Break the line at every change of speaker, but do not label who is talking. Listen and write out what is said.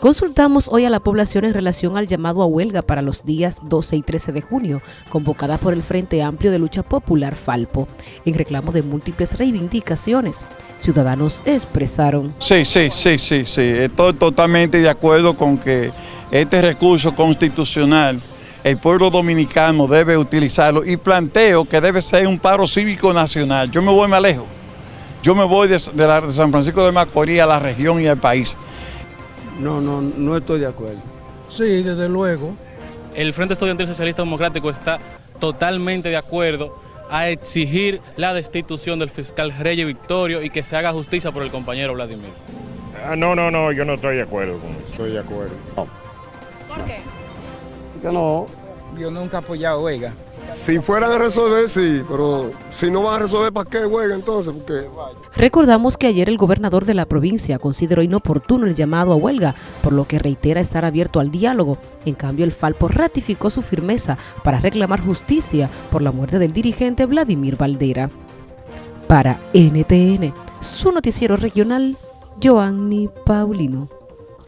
Consultamos hoy a la población en relación al llamado a huelga para los días 12 y 13 de junio, convocada por el Frente Amplio de Lucha Popular Falpo, en reclamo de múltiples reivindicaciones. Ciudadanos expresaron.
Sí, sí, sí, sí, sí, estoy totalmente de acuerdo con que este recurso constitucional el pueblo dominicano debe utilizarlo y planteo que debe ser un paro cívico nacional. Yo me voy más lejos. Yo me voy de, de San Francisco de Macorís a la región y al país.
No, no, no estoy de acuerdo.
Sí, desde luego.
El Frente Estudiantil Socialista Democrático está totalmente de acuerdo a exigir la destitución del fiscal Reyes Victorio y que se haga justicia por el compañero Vladimir.
Ah, no, no, no, yo no estoy de acuerdo con eso. Estoy de acuerdo.
¿Por qué?
Que no.
Yo nunca he apoyado huelga.
Si fueran a resolver, sí, pero si no van a resolver, ¿para qué huelga entonces?
Recordamos que ayer el gobernador de la provincia consideró inoportuno el llamado a huelga, por lo que reitera estar abierto al diálogo. En cambio, el Falpo ratificó su firmeza para reclamar justicia por la muerte del dirigente Vladimir Valdera. Para NTN, su noticiero regional, Joanny Paulino.